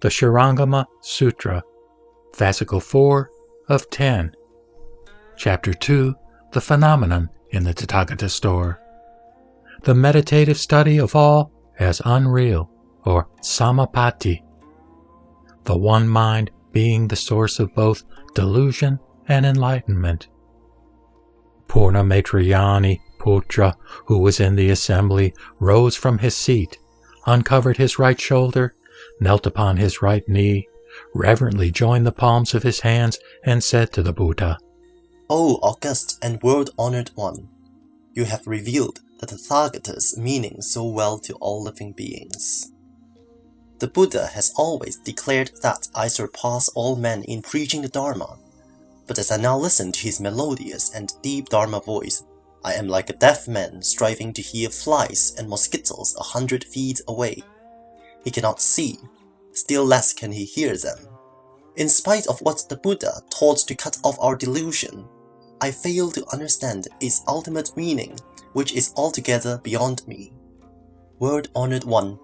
the Shurangama Sutra, Fascicle 4 of 10. Chapter 2 The Phenomenon in the Tathagata Store. The meditative study of all as unreal, or samapatti. The one mind being the source of both delusion and enlightenment. Purna Maitrayani Putra, who was in the assembly, rose from his seat, uncovered his right shoulder, knelt upon his right knee, reverently joined the palms of his hands, and said to the Buddha, O august and world-honored one, you have revealed the Tathagata's meaning so well to all living beings. The Buddha has always declared that I surpass all men in preaching the Dharma, but as I now listen to his melodious and deep Dharma voice, I am like a deaf man striving to hear flies and mosquitoes a hundred feet away. He cannot see, still less can he hear them. In spite of what the Buddha taught to cut off our delusion, I fail to understand its ultimate meaning, which is altogether beyond me. World-honored one,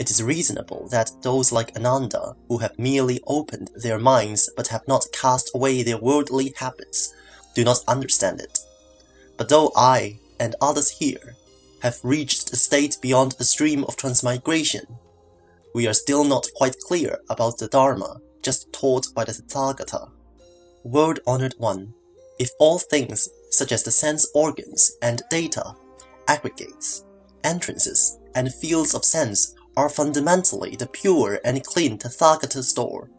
it is reasonable that those like Ananda, who have merely opened their minds but have not cast away their worldly habits, do not understand it. But though I, and others here, have reached a state beyond the stream of transmigration, we are still not quite clear about the Dharma just taught by the Tathagata. World-honored one, if all things, such as the sense organs and data, aggregates, entrances, and fields of sense are fundamentally the pure and clean Tathagata store,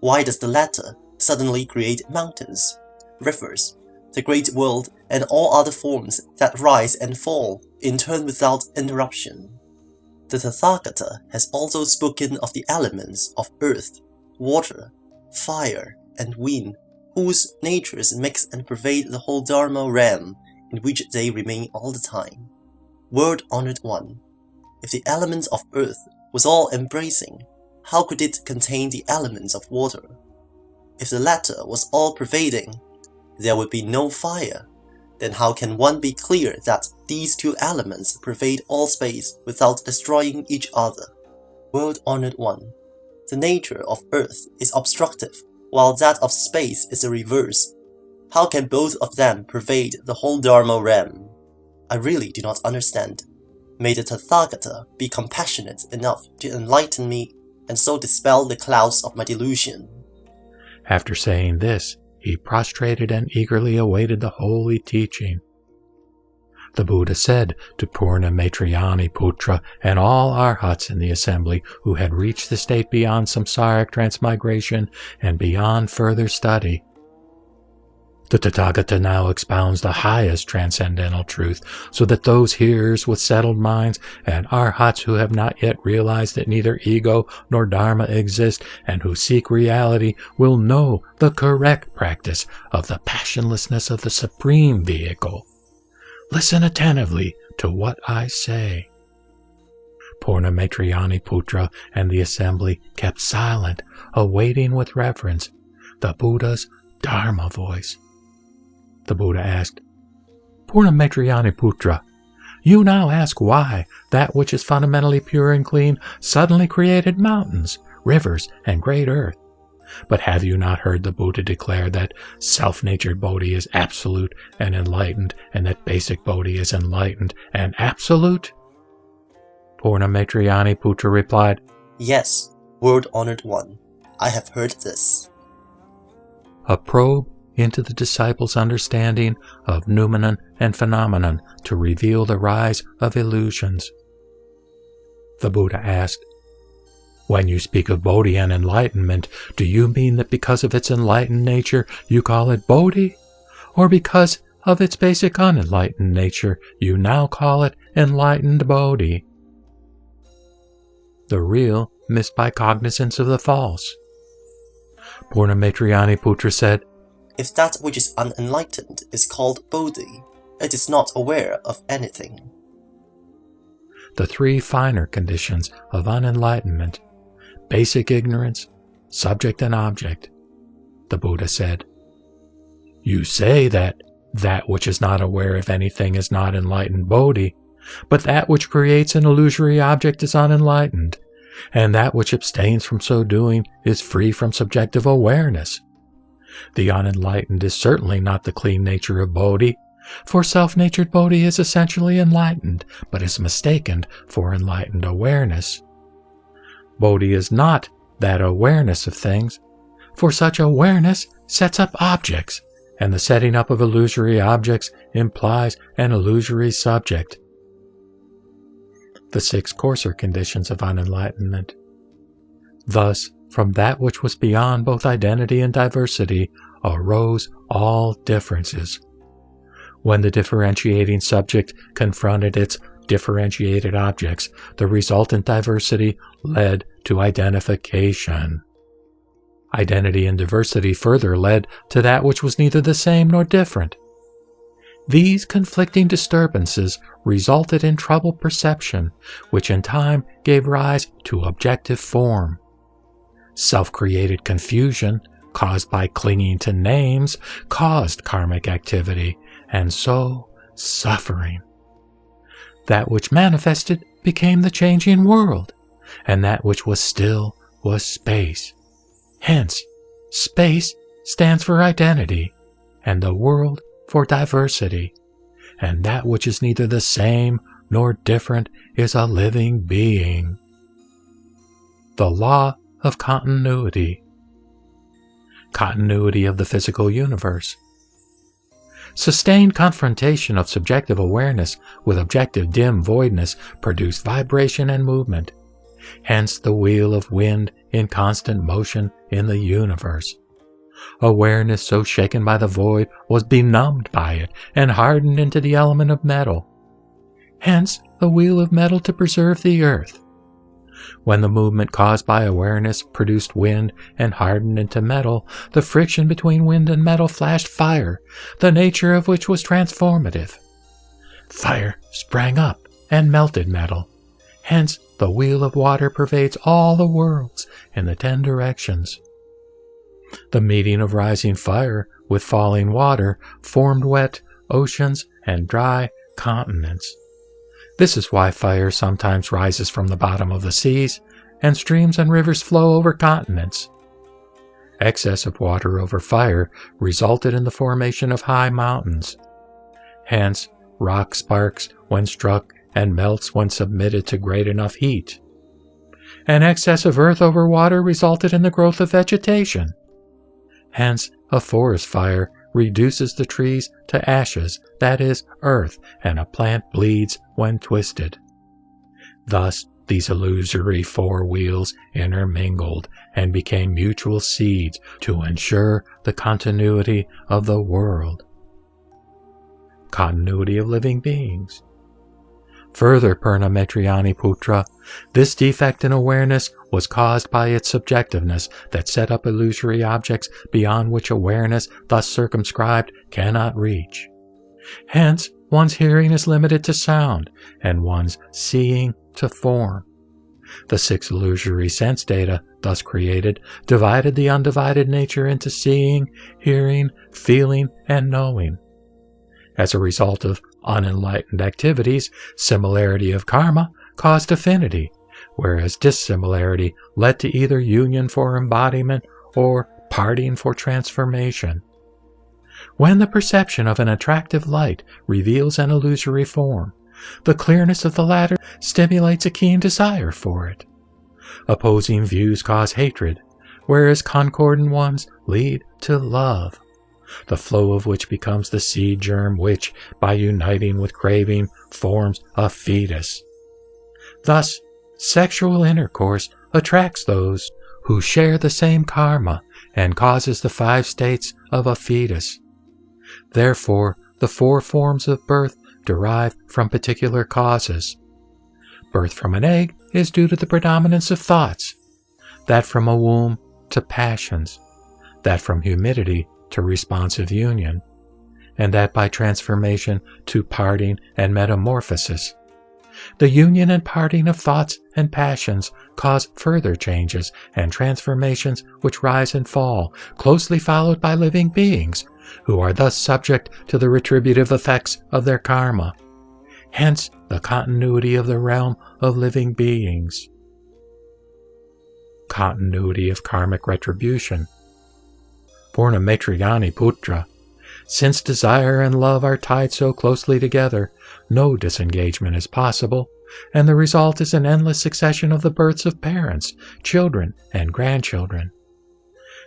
why does the latter suddenly create mountains, rivers, the great world, and all other forms that rise and fall in turn without interruption? The Tathagata has also spoken of the elements of earth, water, fire, and wind whose natures mix and pervade the whole Dharma realm in which they remain all the time. World-honored one, if the elements of earth was all embracing, how could it contain the elements of water? If the latter was all pervading, there would be no fire. Then how can one be clear that these two elements pervade all space without destroying each other? World-honored one, the nature of earth is obstructive while that of space is the reverse. How can both of them pervade the whole Dharma realm? I really do not understand. May the Tathagata be compassionate enough to enlighten me and so dispel the clouds of my delusion. After saying this, he prostrated and eagerly awaited the holy teaching. The Buddha said to Purna Maitrayani Putra and all arhats in the assembly who had reached the state beyond samsaric transmigration and beyond further study. The Tathagata now expounds the highest transcendental truth so that those hearers with settled minds and arhats who have not yet realized that neither ego nor dharma exist and who seek reality will know the correct practice of the passionlessness of the supreme vehicle. Listen attentively to what I say. Purna Maitrayani Putra and the assembly kept silent, awaiting with reverence the Buddha's Dharma voice. The Buddha asked, Purna Putra, you now ask why that which is fundamentally pure and clean suddenly created mountains, rivers, and great earth. But have you not heard the Buddha declare that self-natured Bodhi is absolute and enlightened, and that basic Bodhi is enlightened and absolute? Purna Maitrayani Putra replied, Yes, world-honored one, I have heard this. A probe into the disciples' understanding of noumenon and phenomenon to reveal the rise of illusions. The Buddha asked, when you speak of Bodhi and enlightenment, do you mean that because of its enlightened nature you call it Bodhi? Or because of its basic unenlightened nature you now call it enlightened Bodhi? The real missed by cognizance of the false. Purna Maitrayani Putra said, If that which is unenlightened is called Bodhi, it is not aware of anything. The three finer conditions of unenlightenment basic ignorance, subject and object, the Buddha said. You say that that which is not aware of anything is not enlightened Bodhi, but that which creates an illusory object is unenlightened, and that which abstains from so doing is free from subjective awareness. The unenlightened is certainly not the clean nature of Bodhi, for self-natured Bodhi is essentially enlightened, but is mistaken for enlightened awareness. Bodhi is not that awareness of things, for such awareness sets up objects, and the setting up of illusory objects implies an illusory subject. The six coarser conditions of unenlightenment. Thus, from that which was beyond both identity and diversity arose all differences. When the differentiating subject confronted its differentiated objects, the resultant diversity led to identification. Identity and diversity further led to that which was neither the same nor different. These conflicting disturbances resulted in troubled perception, which in time gave rise to objective form. Self-created confusion, caused by clinging to names, caused karmic activity, and so suffering. That which manifested became the changing world, and that which was still was space. Hence, space stands for identity, and the world for diversity, and that which is neither the same nor different is a living being. The law of continuity. Continuity of the physical universe. Sustained confrontation of subjective awareness with objective dim voidness produced vibration and movement. Hence the wheel of wind in constant motion in the universe. Awareness so shaken by the void was benumbed by it and hardened into the element of metal. Hence the wheel of metal to preserve the earth. When the movement caused by awareness produced wind and hardened into metal, the friction between wind and metal flashed fire, the nature of which was transformative. Fire sprang up and melted metal. Hence, the wheel of water pervades all the worlds in the ten directions. The meeting of rising fire with falling water formed wet oceans and dry continents. This is why fire sometimes rises from the bottom of the seas, and streams and rivers flow over continents. Excess of water over fire resulted in the formation of high mountains. Hence, rock sparks when struck and melts when submitted to great enough heat. An excess of earth over water resulted in the growth of vegetation. Hence, a forest fire reduces the trees to ashes, that is, earth, and a plant bleeds when twisted. Thus, these illusory four wheels intermingled and became mutual seeds to ensure the continuity of the world. Continuity of living beings. Further, Purna Maitrayani Putra, this defect in awareness was caused by its subjectiveness that set up illusory objects beyond which awareness, thus circumscribed, cannot reach. Hence, one's hearing is limited to sound, and one's seeing to form. The six illusory sense data, thus created, divided the undivided nature into seeing, hearing, feeling, and knowing. As a result of unenlightened activities, similarity of karma caused affinity, whereas dissimilarity led to either union for embodiment or parting for transformation. When the perception of an attractive light reveals an illusory form, the clearness of the latter stimulates a keen desire for it. Opposing views cause hatred, whereas concordant ones lead to love, the flow of which becomes the seed germ which, by uniting with craving, forms a fetus. Thus, Sexual intercourse attracts those who share the same karma and causes the five states of a fetus. Therefore, the four forms of birth derive from particular causes. Birth from an egg is due to the predominance of thoughts, that from a womb to passions, that from humidity to responsive union, and that by transformation to parting and metamorphosis. The union and parting of thoughts and passions cause further changes and transformations which rise and fall, closely followed by living beings, who are thus subject to the retributive effects of their karma. Hence the continuity of the realm of living beings. continuity of karmic retribution. Purnamaitrayani Putra, since desire and love are tied so closely together, no disengagement is possible, and the result is an endless succession of the births of parents, children, and grandchildren.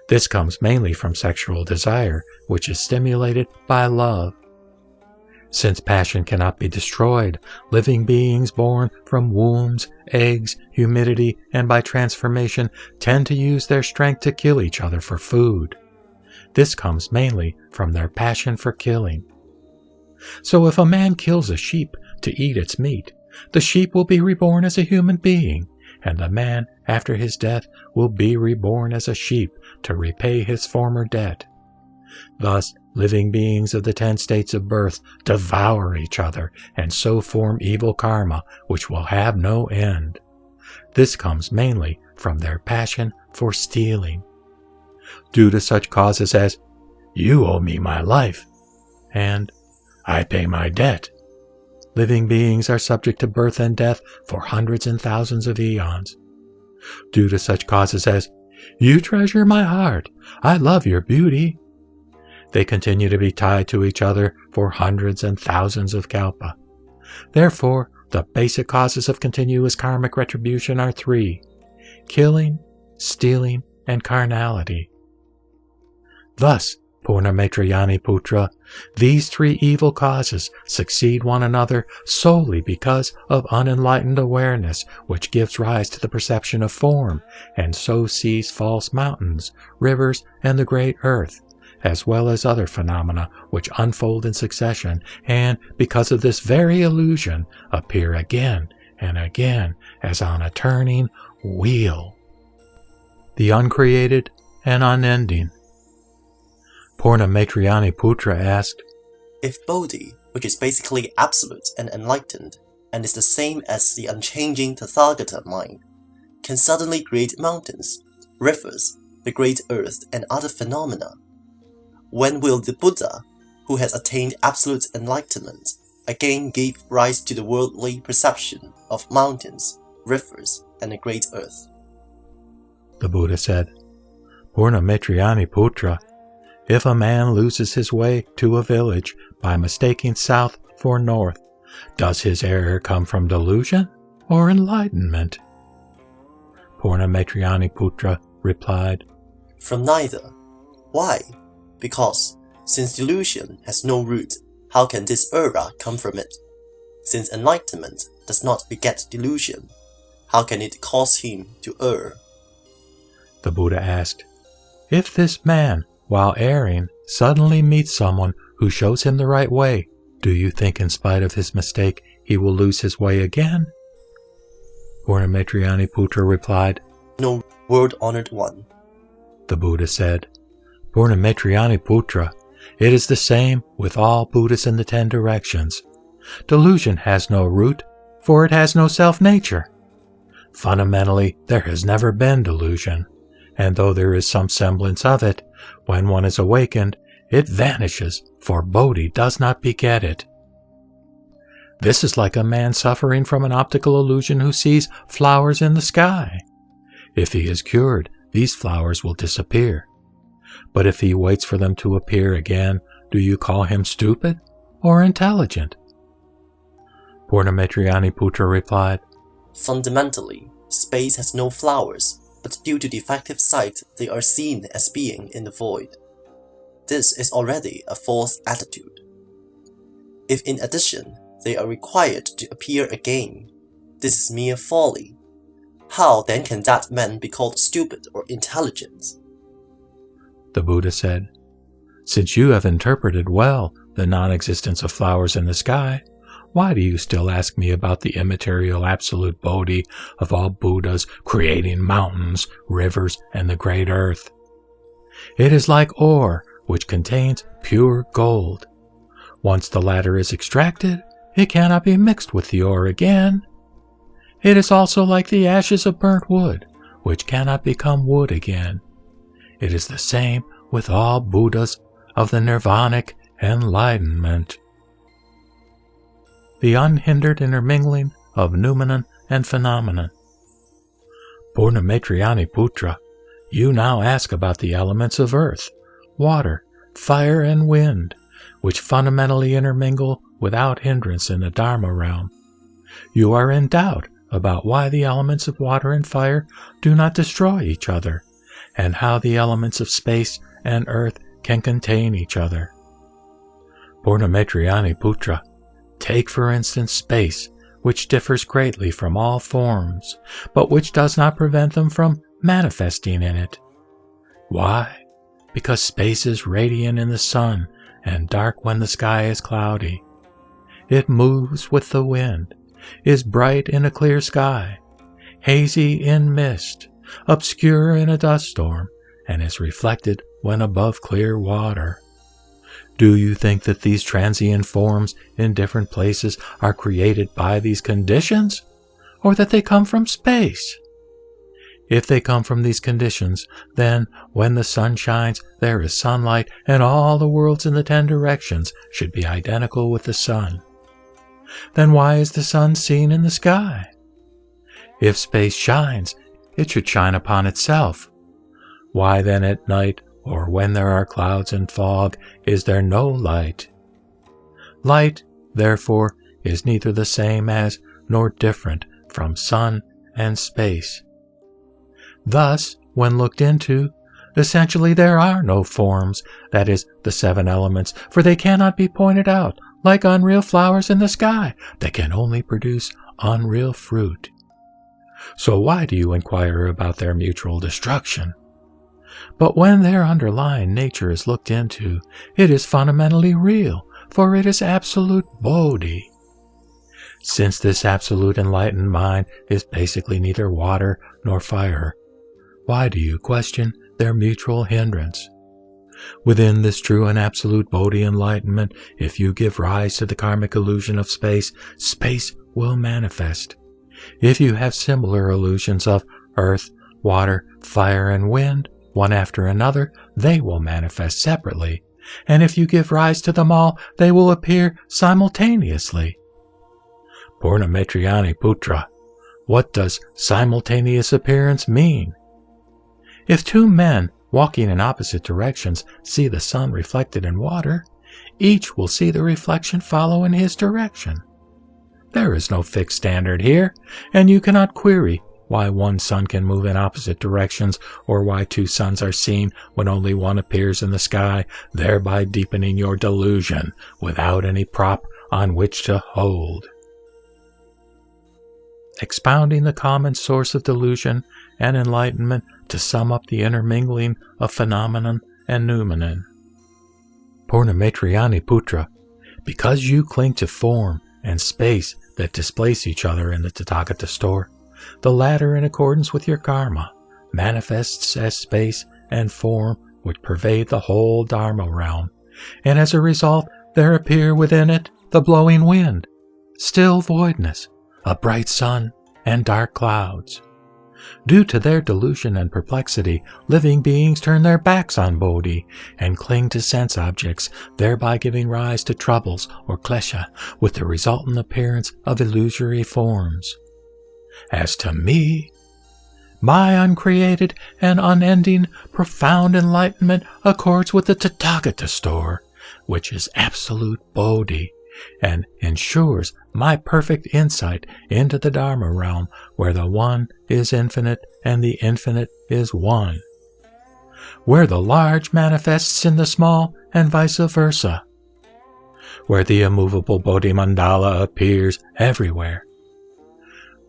This comes mainly from sexual desire, which is stimulated by love. Since passion cannot be destroyed, living beings born from wombs, eggs, humidity, and by transformation tend to use their strength to kill each other for food. This comes mainly from their passion for killing. So if a man kills a sheep to eat its meat, the sheep will be reborn as a human being, and the man after his death will be reborn as a sheep to repay his former debt. Thus, living beings of the ten states of birth devour each other and so form evil karma which will have no end. This comes mainly from their passion for stealing. Due to such causes as, You owe me my life, and I pay my debt, living beings are subject to birth and death for hundreds and thousands of eons. Due to such causes as, You treasure my heart, I love your beauty. They continue to be tied to each other for hundreds and thousands of kalpa. Therefore, the basic causes of continuous karmic retribution are three killing, stealing, and carnality. Thus, Purnamaitrayani Putra, these three evil causes succeed one another solely because of unenlightened awareness, which gives rise to the perception of form, and so sees false mountains, rivers, and the great earth, as well as other phenomena which unfold in succession, and because of this very illusion appear again and again as on a turning wheel. The uncreated and unending Purnamaitrayani Putra asked, If Bodhi, which is basically absolute and enlightened, and is the same as the unchanging Tathagata mind, can suddenly create mountains, rivers, the great earth, and other phenomena, when will the Buddha, who has attained absolute enlightenment, again give rise to the worldly perception of mountains, rivers, and the great earth? The Buddha said, Purna Purnamaitrayani Putra, if a man loses his way to a village by mistaking south for north, does his error come from delusion or enlightenment? Purnamaitrayani Putra replied, From neither. Why? Because, since delusion has no root, how can this error come from it? Since enlightenment does not beget delusion, how can it cause him to err? The Buddha asked, If this man while erring, suddenly meets someone who shows him the right way, do you think in spite of his mistake he will lose his way again? Purnamaitrayani Putra replied, No, world-honored one. The Buddha said, Purnamaitrayani Putra, it is the same with all Buddhas in the ten directions. Delusion has no root, for it has no self-nature. Fundamentally, there has never been delusion, and though there is some semblance of it, when one is awakened, it vanishes, for Bodhi does not beget it. This is like a man suffering from an optical illusion who sees flowers in the sky. If he is cured, these flowers will disappear. But if he waits for them to appear again, do you call him stupid or intelligent? Purnamaitrayani Putra replied, Fundamentally, space has no flowers, but due to defective sight they are seen as being in the void. This is already a false attitude. If in addition they are required to appear again, this is mere folly. How then can that man be called stupid or intelligent? The Buddha said, Since you have interpreted well the non-existence of flowers in the sky, why do you still ask me about the immaterial absolute Bodhi of all Buddhas creating mountains, rivers, and the great earth? It is like ore, which contains pure gold. Once the latter is extracted, it cannot be mixed with the ore again. It is also like the ashes of burnt wood, which cannot become wood again. It is the same with all Buddhas of the nirvanic enlightenment the unhindered intermingling of noumenon and phenomenon. Purnamaitrayani Putra, you now ask about the elements of earth, water, fire, and wind, which fundamentally intermingle without hindrance in the Dharma realm. You are in doubt about why the elements of water and fire do not destroy each other, and how the elements of space and earth can contain each other. Purnamaitrayani Putra, take for instance space, which differs greatly from all forms, but which does not prevent them from manifesting in it. Why? Because space is radiant in the sun and dark when the sky is cloudy. It moves with the wind, is bright in a clear sky, hazy in mist, obscure in a dust storm, and is reflected when above clear water. Do you think that these transient forms in different places are created by these conditions, or that they come from space? If they come from these conditions, then when the sun shines, there is sunlight, and all the worlds in the ten directions should be identical with the sun. Then why is the sun seen in the sky? If space shines, it should shine upon itself. Why then at night or when there are clouds and fog, is there no light? Light, therefore, is neither the same as nor different from sun and space. Thus, when looked into, essentially there are no forms, that is, the seven elements, for they cannot be pointed out, like unreal flowers in the sky, that can only produce unreal fruit. So why do you inquire about their mutual destruction? But when their underlying nature is looked into, it is fundamentally real, for it is absolute Bodhi. Since this absolute enlightened mind is basically neither water nor fire, why do you question their mutual hindrance? Within this true and absolute Bodhi enlightenment, if you give rise to the karmic illusion of space, space will manifest. If you have similar illusions of earth, water, fire, and wind, one after another, they will manifest separately, and if you give rise to them all, they will appear simultaneously. Purnamaitrayani Putra, what does simultaneous appearance mean? If two men walking in opposite directions see the sun reflected in water, each will see the reflection follow in his direction. There is no fixed standard here, and you cannot query why one sun can move in opposite directions, or why two suns are seen when only one appears in the sky, thereby deepening your delusion without any prop on which to hold. Expounding the common source of delusion and enlightenment to sum up the intermingling of phenomenon and noumenon. Purnamaitrayani Putra, because you cling to form and space that displace each other in the Tathagata store, the latter, in accordance with your karma, manifests as space and form which pervade the whole Dharma realm, and as a result, there appear within it the blowing wind, still voidness, a bright sun, and dark clouds. Due to their delusion and perplexity, living beings turn their backs on Bodhi and cling to sense objects, thereby giving rise to troubles or klesha, with the resultant appearance of illusory forms. As to me, my uncreated and unending profound enlightenment accords with the Tathagata store, which is absolute Bodhi, and ensures my perfect insight into the Dharma realm, where the One is infinite and the infinite is one, where the large manifests in the small and vice versa, where the immovable Bodhi mandala appears everywhere,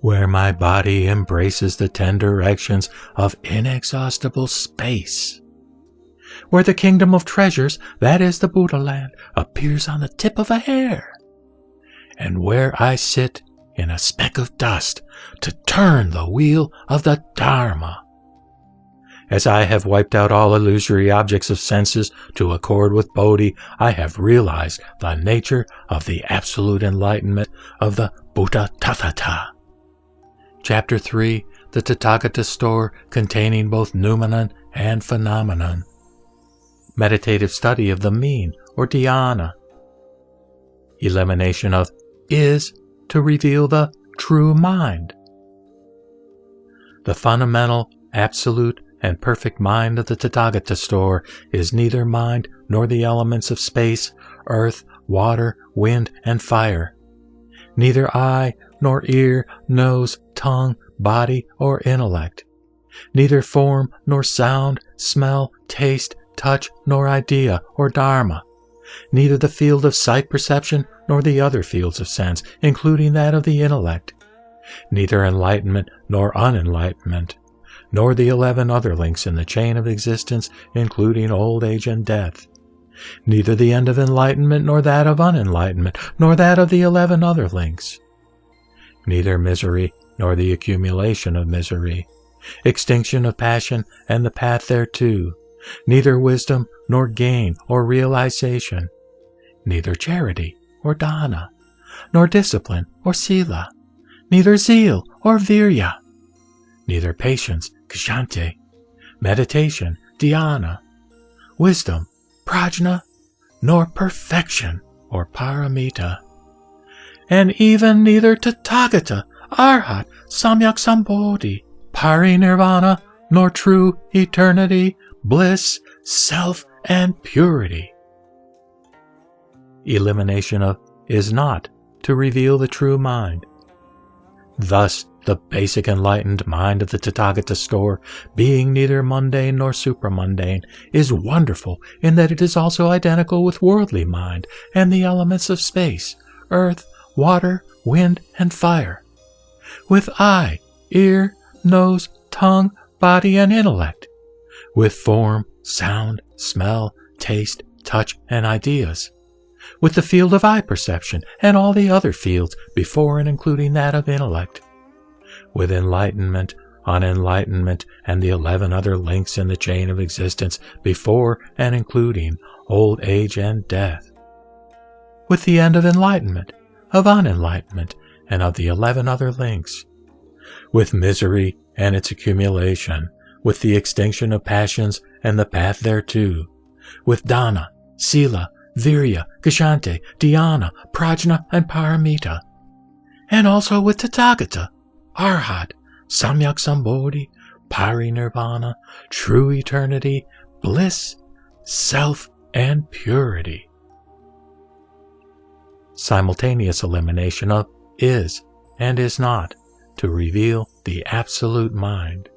where my body embraces the ten directions of inexhaustible space, where the kingdom of treasures, that is the Buddha land, appears on the tip of a hair, and where I sit in a speck of dust to turn the wheel of the Dharma. As I have wiped out all illusory objects of senses to accord with Bodhi, I have realized the nature of the absolute enlightenment of the Buddha Tathata. Chapter 3 The Tathagata Store containing both noumenon and phenomenon. Meditative study of the mean or dhyana. Elimination of is to reveal the true mind. The fundamental, absolute, and perfect mind of the Tathagata store is neither mind nor the elements of space, earth, water, wind, and fire. Neither eye nor ear, nose, tongue, body, or intellect. Neither form nor sound, smell, taste, touch, nor idea or dharma. Neither the field of sight perception nor the other fields of sense, including that of the intellect. Neither enlightenment nor unenlightenment, nor the eleven other links in the chain of existence, including old age and death. Neither the end of enlightenment nor that of unenlightenment, nor that of the eleven other links. Neither misery nor the accumulation of misery, extinction of passion and the path thereto, neither wisdom nor gain or realization, neither charity or dana, nor discipline or sila, neither zeal or virya, neither patience, kshanti, meditation, dhyana, wisdom, prajna, nor perfection or paramita, and even neither tathagata, arhat, samyak sambodhi, parinirvana, nor true eternity, bliss, self, and purity. Elimination of is not to reveal the true mind. Thus, the basic enlightened mind of the Tathagata store, being neither mundane nor supramundane, is wonderful in that it is also identical with worldly mind and the elements of space, earth, water, wind, and fire. With eye, ear, nose, tongue, body, and intellect. With form, sound, smell, taste, touch, and ideas. With the field of eye perception and all the other fields before and including that of intellect with enlightenment, unenlightenment, and the eleven other links in the chain of existence before and including old age and death. With the end of enlightenment, of unenlightenment, and of the eleven other links. With misery and its accumulation, with the extinction of passions and the path thereto, with dana, sila, virya, kshanti, dhyana, prajna, and paramita, and also with tathagata, Arhat, Samyak Sambodhi, Parinirvana, true eternity, bliss, self, and purity. Simultaneous elimination of is and is not to reveal the absolute mind.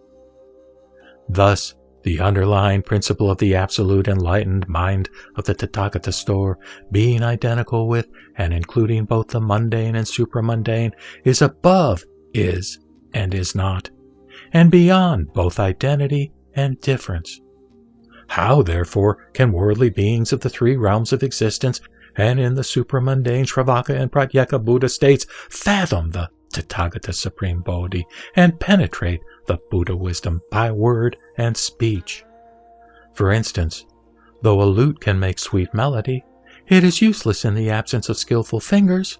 Thus, the underlying principle of the absolute enlightened mind of the Tathagata store, being identical with and including both the mundane and supramundane, is above is and is not, and beyond both identity and difference. How, therefore, can worldly beings of the three realms of existence and in the supramundane Shravaka and Pratyeka Buddha states fathom the Tathagata Supreme Bodhi and penetrate the Buddha wisdom by word and speech? For instance, though a lute can make sweet melody, it is useless in the absence of skillful fingers.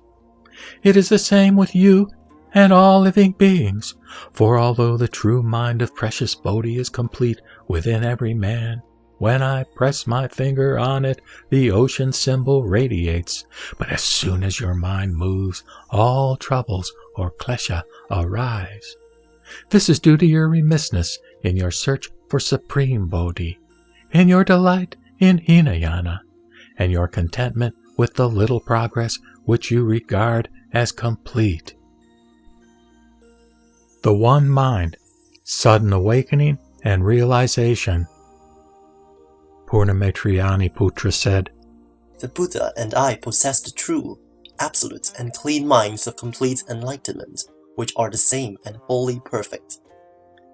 It is the same with you and all living beings. For although the true mind of precious Bodhi is complete within every man, when I press my finger on it, the ocean symbol radiates. But as soon as your mind moves, all troubles or klesha arise. This is due to your remissness in your search for supreme Bodhi, in your delight in Hinayana, and your contentment with the little progress which you regard as complete the one mind, sudden awakening and realization. Purnamaitrayani Putra said, The Buddha and I possess the true, absolute, and clean minds of complete enlightenment, which are the same and wholly perfect.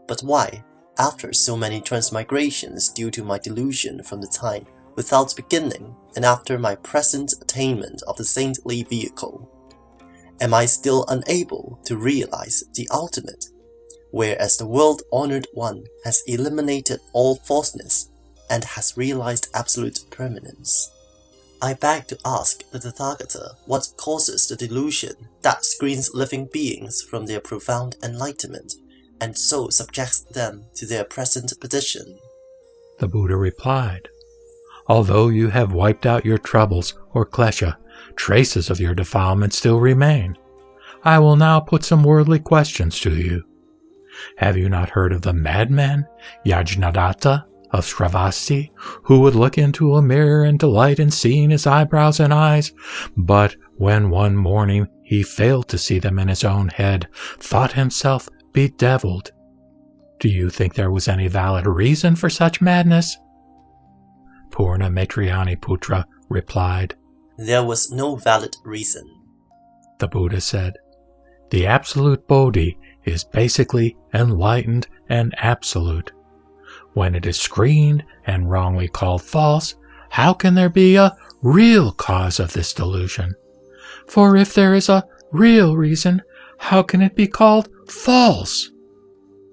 But why, after so many transmigrations due to my delusion from the time without beginning and after my present attainment of the saintly vehicle, am I still unable to realize the ultimate, whereas the world-honored one has eliminated all falseness and has realized absolute permanence. I beg to ask the Tathagata what causes the delusion that screens living beings from their profound enlightenment and so subjects them to their present position. The Buddha replied, Although you have wiped out your troubles or klesha traces of your defilement still remain. I will now put some worldly questions to you. Have you not heard of the madman, Yajnadatta of Shravasti, who would look into a mirror and delight in seeing his eyebrows and eyes, but when one morning he failed to see them in his own head, thought himself bedeviled? Do you think there was any valid reason for such madness? Purna Maitrayani Putra replied, There was no valid reason. The Buddha said, The absolute Bodhi is basically enlightened and absolute. When it is screened and wrongly called false, how can there be a real cause of this delusion? For if there is a real reason, how can it be called false?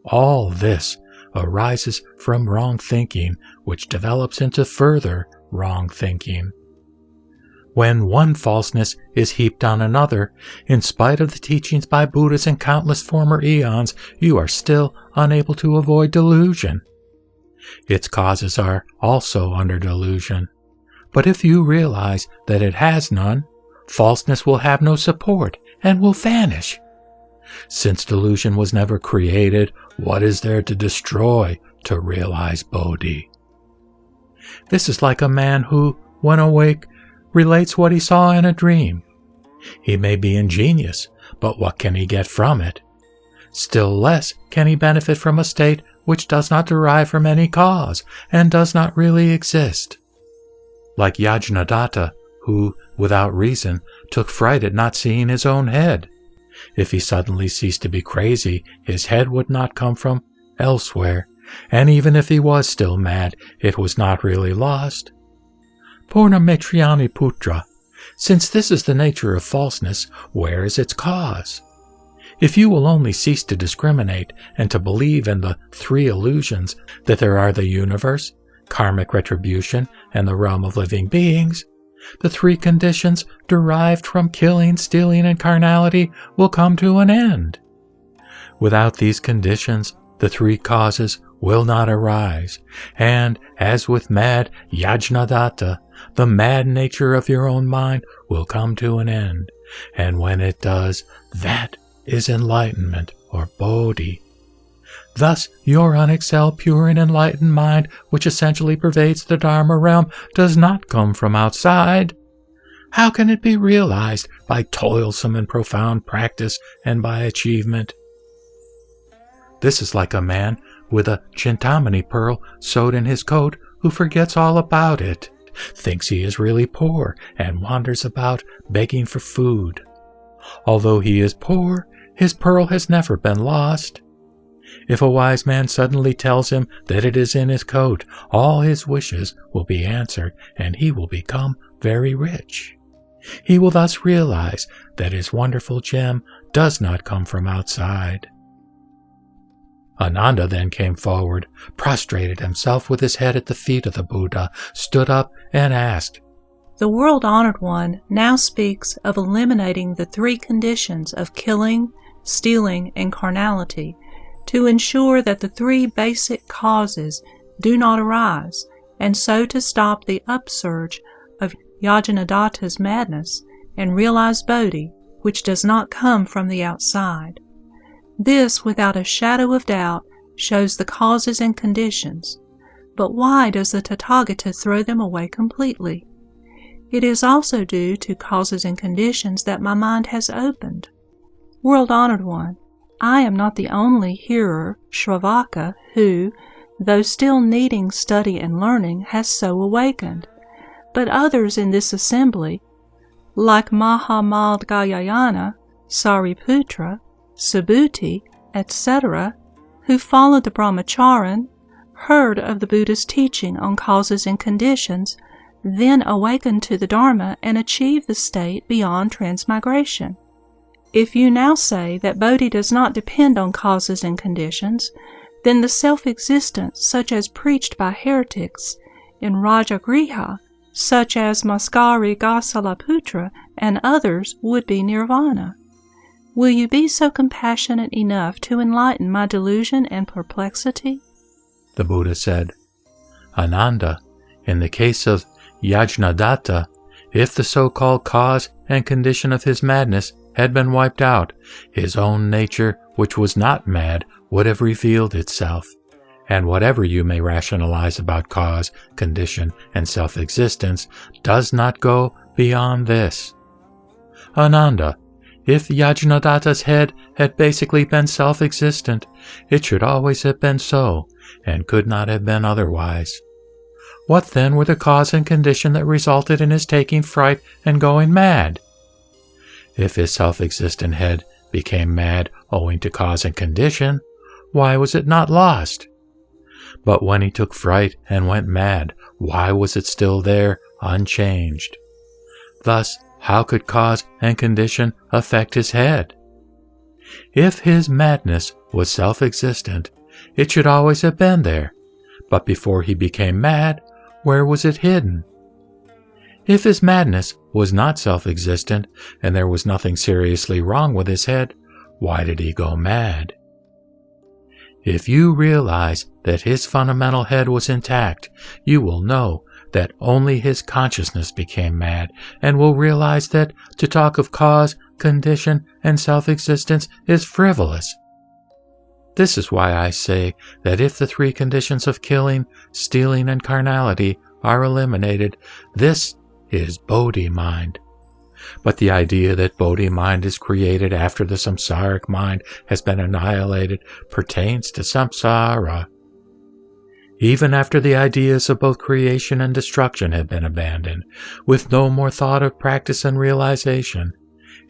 All this arises from wrong thinking, which develops into further wrong thinking. When one falseness is heaped on another, in spite of the teachings by Buddhas in countless former eons, you are still unable to avoid delusion. Its causes are also under delusion. But if you realize that it has none, falseness will have no support and will vanish. Since delusion was never created, what is there to destroy to realize Bodhi? This is like a man who, when awake, relates what he saw in a dream. He may be ingenious, but what can he get from it? Still less can he benefit from a state which does not derive from any cause and does not really exist. Like Yajnadatta, who, without reason, took fright at not seeing his own head. If he suddenly ceased to be crazy, his head would not come from elsewhere, and even if he was still mad, it was not really lost. Purna Maitrayani Putra, since this is the nature of falseness, where is its cause? If you will only cease to discriminate and to believe in the three illusions that there are the universe, karmic retribution, and the realm of living beings, the three conditions derived from killing, stealing, and carnality will come to an end. Without these conditions, the three causes will not arise, and, as with mad Yajnadatta, the mad nature of your own mind will come to an end, and when it does, that is enlightenment or Bodhi. Thus, your unexcelled, pure, and enlightened mind, which essentially pervades the Dharma realm, does not come from outside. How can it be realized by toilsome and profound practice and by achievement? This is like a man with a chintamani pearl sewed in his coat who forgets all about it, thinks he is really poor, and wanders about begging for food. Although he is poor, his pearl has never been lost. If a wise man suddenly tells him that it is in his coat, all his wishes will be answered and he will become very rich. He will thus realize that his wonderful gem does not come from outside. Ananda then came forward, prostrated himself with his head at the feet of the Buddha, stood up, and asked, The world honored one now speaks of eliminating the three conditions of killing, stealing, and carnality to ensure that the three basic causes do not arise, and so to stop the upsurge of Yajnadatta's madness and realize Bodhi, which does not come from the outside. This, without a shadow of doubt, shows the causes and conditions. But why does the Tathagata throw them away completely? It is also due to causes and conditions that my mind has opened. World honored one, I am not the only hearer, Shravaka, who, though still needing study and learning, has so awakened. But others in this assembly, like Mahamaudgalyayana, Sariputra, Subhuti, etc., who followed the Brahmacharan, heard of the Buddha's teaching on causes and conditions, then awakened to the Dharma and achieved the state beyond transmigration. If you now say that Bodhi does not depend on causes and conditions, then the self-existence such as preached by heretics in Rajagriha, such as Maskari Gosalaputra and others, would be nirvana. Will you be so compassionate enough to enlighten my delusion and perplexity? The Buddha said, Ananda, in the case of Yajnadatta, if the so-called cause and condition of his madness had been wiped out, his own nature, which was not mad, would have revealed itself. And whatever you may rationalize about cause, condition, and self existence does not go beyond this. Ananda, if Yajnadatta's head had basically been self existent, it should always have been so, and could not have been otherwise. What then were the cause and condition that resulted in his taking fright and going mad? If his self existent head became mad owing to cause and condition, why was it not lost? But when he took fright and went mad, why was it still there, unchanged? Thus, how could cause and condition affect his head? If his madness was self existent, it should always have been there. But before he became mad, where was it hidden? If his madness was not self existent and there was nothing seriously wrong with his head, why did he go mad? If you realize that his fundamental head was intact, you will know that only his consciousness became mad and will realize that to talk of cause, condition, and self existence is frivolous. This is why I say that if the three conditions of killing, stealing, and carnality are eliminated, this is Bodhi mind. But the idea that Bodhi mind is created after the samsaric mind has been annihilated pertains to samsara. Even after the ideas of both creation and destruction have been abandoned, with no more thought of practice and realization,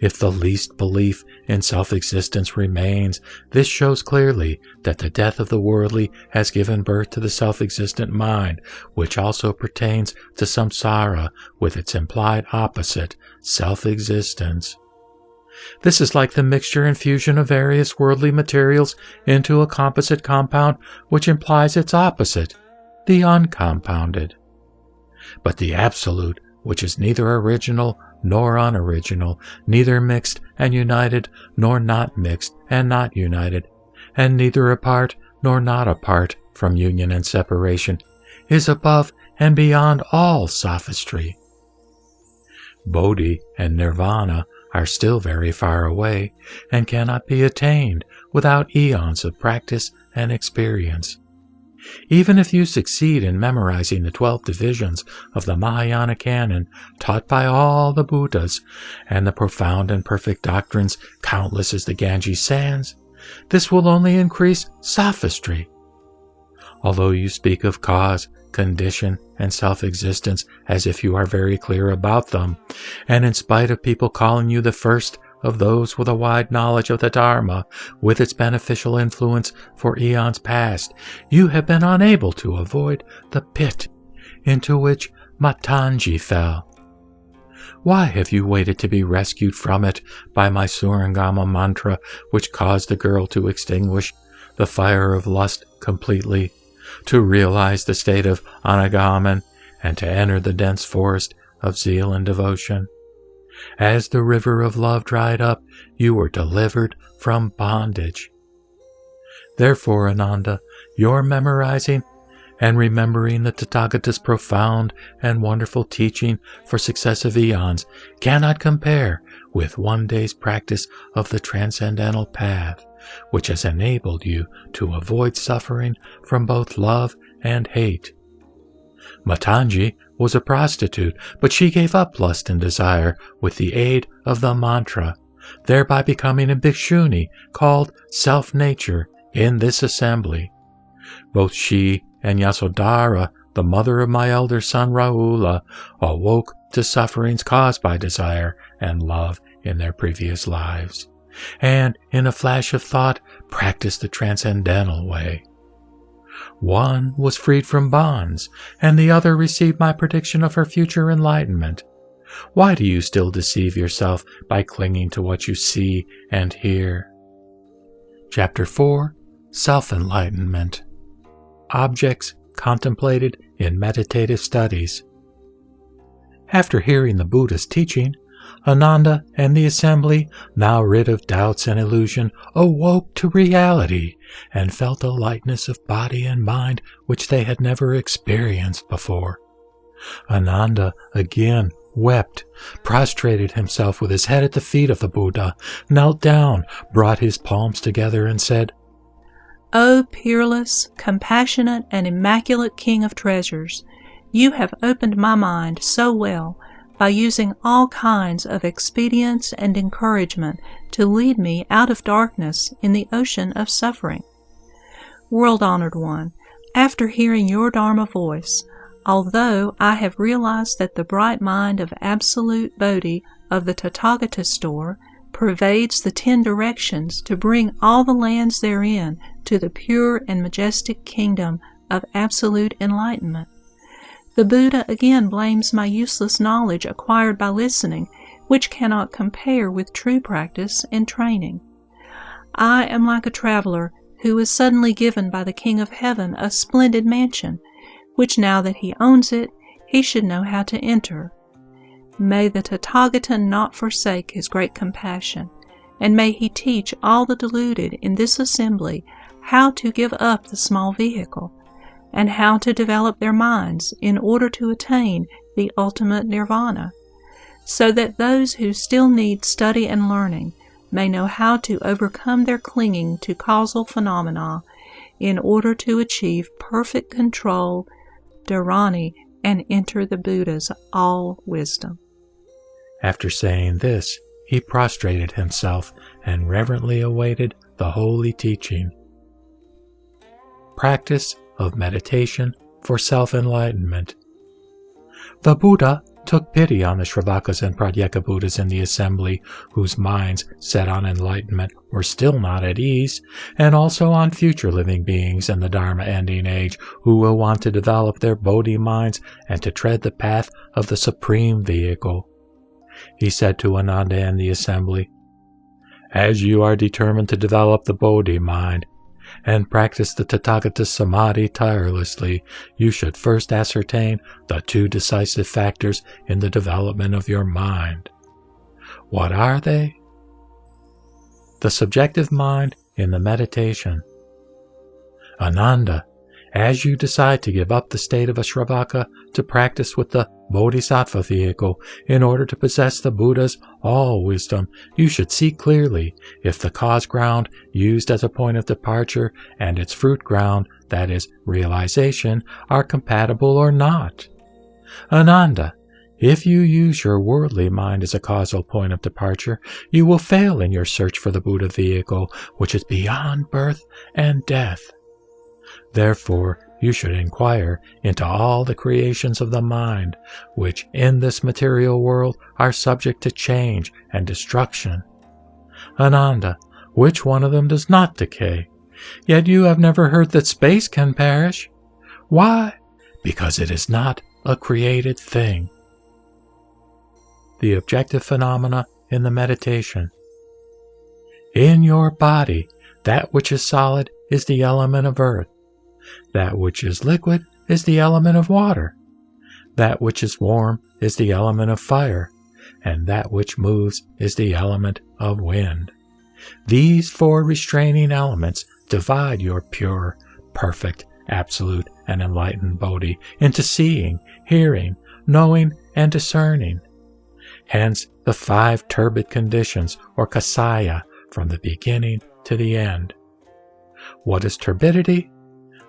if the least belief in self existence remains, this shows clearly that the death of the worldly has given birth to the self existent mind, which also pertains to samsara with its implied opposite, self existence. This is like the mixture and fusion of various worldly materials into a composite compound which implies its opposite, the uncompounded. But the Absolute, which is neither original nor unoriginal, neither mixed and united, nor not mixed and not united, and neither apart nor not apart from union and separation, is above and beyond all sophistry. Bodhi and Nirvana are still very far away and cannot be attained without eons of practice and experience. Even if you succeed in memorizing the 12 divisions of the Mahayana canon taught by all the Buddhas and the profound and perfect doctrines countless as the Ganges sands, this will only increase sophistry. Although you speak of cause, condition, and self existence as if you are very clear about them, and in spite of people calling you the first of those with a wide knowledge of the Dharma, with its beneficial influence for eons past, you have been unable to avoid the pit into which Matangi fell. Why have you waited to be rescued from it by my Surangama mantra, which caused the girl to extinguish the fire of lust completely, to realize the state of anagamin, and to enter the dense forest of zeal and devotion? As the river of love dried up, you were delivered from bondage. Therefore, Ananda, your memorizing and remembering the Tathagata's profound and wonderful teaching for successive eons cannot compare with one day's practice of the transcendental path, which has enabled you to avoid suffering from both love and hate. Matangi was a prostitute, but she gave up lust and desire with the aid of the mantra, thereby becoming a bhikshuni called self-nature in this assembly. Both she and Yasodhara, the mother of my elder son Rahula, awoke to sufferings caused by desire and love in their previous lives, and in a flash of thought practiced the transcendental way. One was freed from bonds, and the other received my prediction of her future enlightenment. Why do you still deceive yourself by clinging to what you see and hear? Chapter 4 Self Enlightenment Objects Contemplated in Meditative Studies. After hearing the Buddha's teaching, Ananda and the assembly, now rid of doubts and illusion, awoke to reality and felt a lightness of body and mind which they had never experienced before. Ananda again wept, prostrated himself with his head at the feet of the Buddha, knelt down, brought his palms together, and said, O peerless, compassionate, and immaculate King of treasures, you have opened my mind so well by using all kinds of expedients and encouragement to lead me out of darkness in the ocean of suffering. World honored one, after hearing your Dharma voice, although I have realized that the bright mind of absolute Bodhi of the Tathagata store pervades the ten directions to bring all the lands therein to the pure and majestic kingdom of absolute enlightenment. The Buddha again blames my useless knowledge acquired by listening, which cannot compare with true practice and training. I am like a traveler who is suddenly given by the King of Heaven a splendid mansion, which now that he owns it, he should know how to enter. May the Tathagata not forsake his great compassion, and may he teach all the deluded in this assembly how to give up the small vehicle, and how to develop their minds in order to attain the ultimate nirvana, so that those who still need study and learning may know how to overcome their clinging to causal phenomena in order to achieve perfect control, dharani, and enter the Buddha's all wisdom. After saying this, he prostrated himself and reverently awaited the holy teaching. Practice of meditation for self enlightenment. The Buddha took pity on the Shravakas and Pratyeka Buddhas in the assembly, whose minds set on enlightenment were still not at ease, and also on future living beings in the Dharma ending age who will want to develop their Bodhi minds and to tread the path of the Supreme Vehicle. He said to Ananda and the assembly, As you are determined to develop the Bodhi mind, and practice the Tathagata Samadhi tirelessly, you should first ascertain the two decisive factors in the development of your mind. What are they? The subjective mind in the meditation. Ananda, as you decide to give up the state of a Shravaka to practice with the Bodhisattva vehicle in order to possess the Buddha's all wisdom, you should see clearly if the cause ground used as a point of departure and its fruit ground, that is, realization, are compatible or not. Ananda, if you use your worldly mind as a causal point of departure, you will fail in your search for the Buddha vehicle, which is beyond birth and death. Therefore, you should inquire into all the creations of the mind, which in this material world are subject to change and destruction. Ananda, which one of them does not decay? Yet you have never heard that space can perish. Why? Because it is not a created thing. The objective phenomena in the meditation. In your body, that which is solid is the element of earth. That which is liquid is the element of water. That which is warm is the element of fire. And that which moves is the element of wind. These four restraining elements divide your pure, perfect, absolute, and enlightened Bodhi into seeing, hearing, knowing, and discerning. Hence the five turbid conditions, or kasaya, from the beginning to the end. What is turbidity?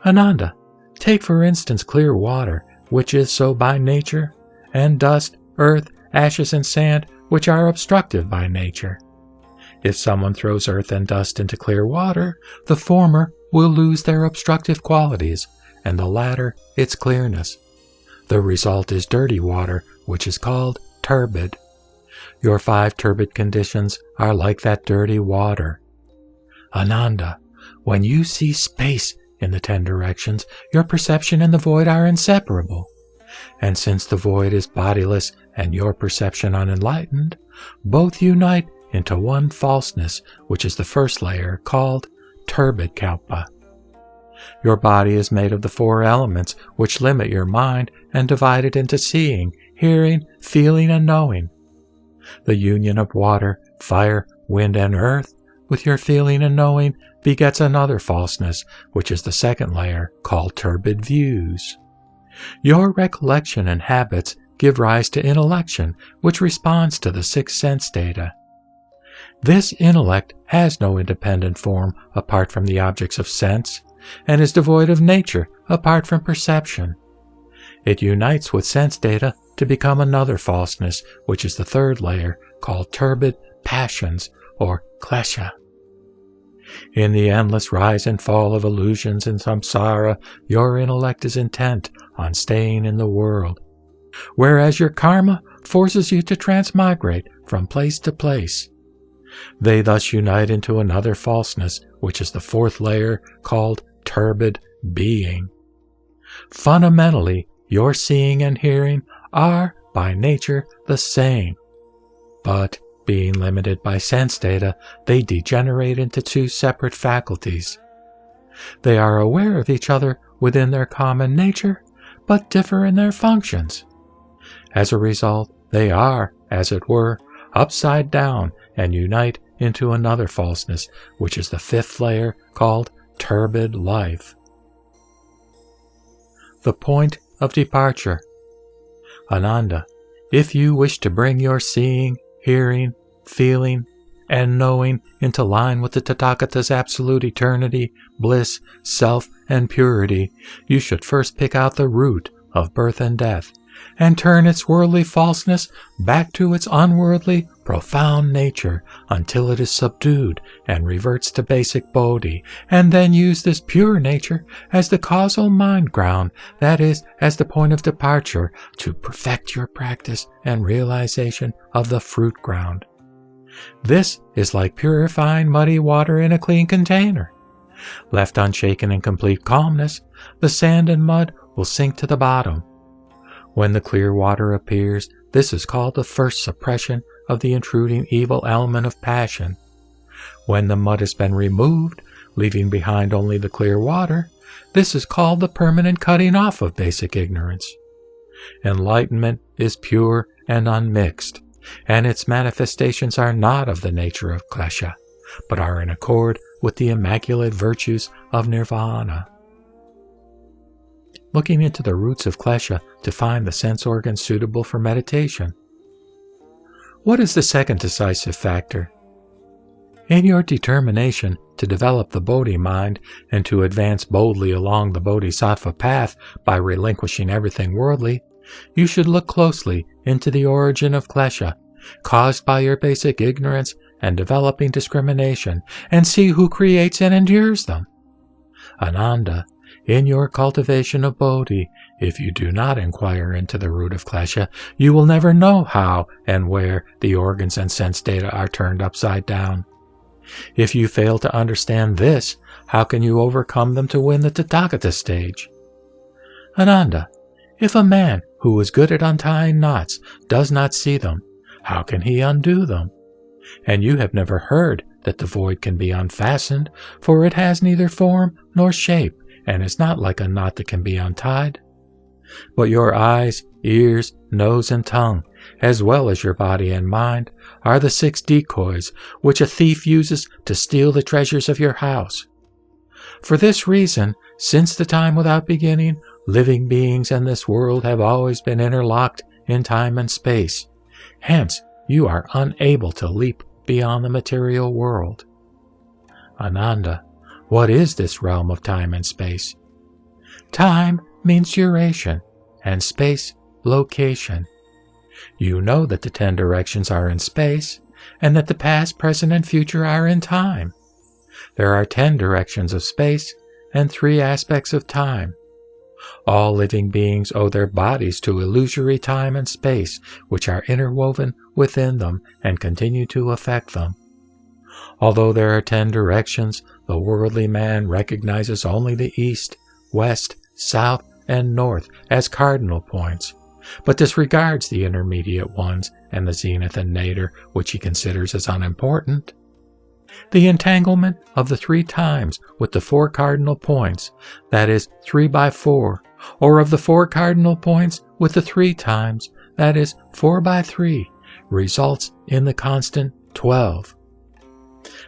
Ananda, take for instance clear water, which is so by nature, and dust, earth, ashes, and sand, which are obstructive by nature. If someone throws earth and dust into clear water, the former will lose their obstructive qualities, and the latter its clearness. The result is dirty water, which is called turbid. Your five turbid conditions are like that dirty water. Ananda, when you see space in the ten directions, your perception and the void are inseparable. And since the void is bodiless and your perception unenlightened, both unite into one falseness, which is the first layer called turbid kalpa. Your body is made of the four elements which limit your mind and divide it into seeing, hearing, feeling, and knowing. The union of water, fire, wind, and earth with your feeling and knowing begets another falseness, which is the second layer called turbid views. Your recollection and habits give rise to intellection, which responds to the six sense data. This intellect has no independent form apart from the objects of sense, and is devoid of nature apart from perception. It unites with sense data to become another falseness, which is the third layer, called turbid passions or klesha. In the endless rise and fall of illusions in samsara, your intellect is intent on staying in the world, whereas your karma forces you to transmigrate from place to place. They thus unite into another falseness, which is the fourth layer called turbid being. Fundamentally, your seeing and hearing are, by nature, the same. But, being limited by sense data, they degenerate into two separate faculties. They are aware of each other within their common nature, but differ in their functions. As a result, they are, as it were, upside down and unite into another falseness, which is the fifth layer called turbid life. The point of departure. Ananda, if you wish to bring your seeing, hearing, feeling, and knowing into line with the Tathagata's absolute eternity, bliss, self, and purity, you should first pick out the root of birth and death and turn its worldly falseness back to its unworldly, profound nature until it is subdued and reverts to basic bodhi, and then use this pure nature as the causal mind ground, that is, as the point of departure to perfect your practice and realization of the fruit ground. This is like purifying muddy water in a clean container. Left unshaken in complete calmness, the sand and mud will sink to the bottom when the clear water appears, this is called the first suppression of the intruding evil element of passion. When the mud has been removed, leaving behind only the clear water, this is called the permanent cutting off of basic ignorance. Enlightenment is pure and unmixed, and its manifestations are not of the nature of klesha, but are in accord with the immaculate virtues of nirvana looking into the roots of klesha to find the sense organs suitable for meditation. What is the second decisive factor? In your determination to develop the Bodhi mind and to advance boldly along the Bodhisattva path by relinquishing everything worldly, you should look closely into the origin of klesha, caused by your basic ignorance and developing discrimination, and see who creates and endures them. Ananda, in your cultivation of Bodhi, if you do not inquire into the root of klesha, you will never know how and where the organs and sense data are turned upside down. If you fail to understand this, how can you overcome them to win the Tathagata stage? Ananda, if a man who is good at untying knots does not see them, how can he undo them? And you have never heard that the void can be unfastened, for it has neither form nor shape, and is not like a knot that can be untied. But your eyes, ears, nose, and tongue, as well as your body and mind, are the six decoys which a thief uses to steal the treasures of your house. For this reason, since the time without beginning, living beings in this world have always been interlocked in time and space. Hence, you are unable to leap beyond the material world. Ananda, what is this realm of time and space? Time means duration, and space, location. You know that the ten directions are in space, and that the past, present, and future are in time. There are ten directions of space and three aspects of time. All living beings owe their bodies to illusory time and space, which are interwoven within them and continue to affect them. Although there are ten directions, the worldly man recognizes only the east, west, south, and north as cardinal points, but disregards the intermediate ones and the zenith and nadir, which he considers as unimportant. The entanglement of the three times with the four cardinal points, that is, three by four, or of the four cardinal points with the three times, that is, four by three, results in the constant twelve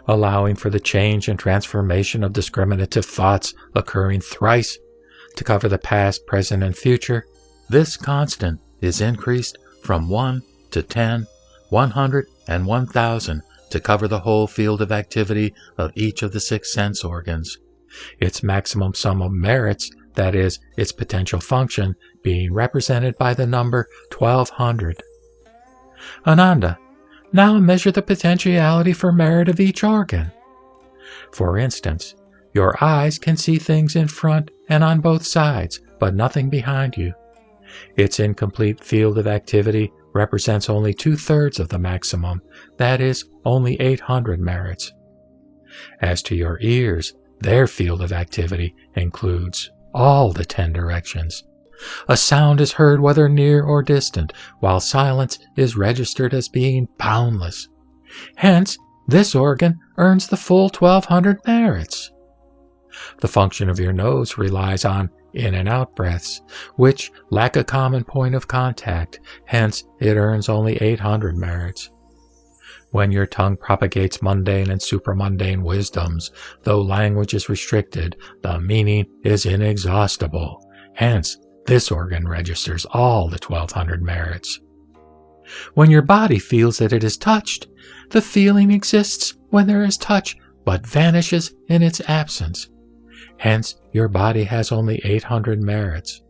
allowing for the change and transformation of discriminative thoughts occurring thrice to cover the past, present, and future, this constant is increased from 1 to 10, 100, and 1000 to cover the whole field of activity of each of the six sense organs. Its maximum sum of merits, that is, its potential function, being represented by the number 1200. Ananda, now measure the potentiality for merit of each organ. For instance, your eyes can see things in front and on both sides, but nothing behind you. Its incomplete field of activity represents only two thirds of the maximum, that is, only 800 merits. As to your ears, their field of activity includes all the ten directions. A sound is heard whether near or distant, while silence is registered as being boundless. Hence, this organ earns the full 1200 merits. The function of your nose relies on in and out breaths, which lack a common point of contact, hence it earns only 800 merits. When your tongue propagates mundane and supramundane wisdoms, though language is restricted, the meaning is inexhaustible. Hence, this organ registers all the 1200 merits. When your body feels that it is touched, the feeling exists when there is touch, but vanishes in its absence. Hence, your body has only 800 merits.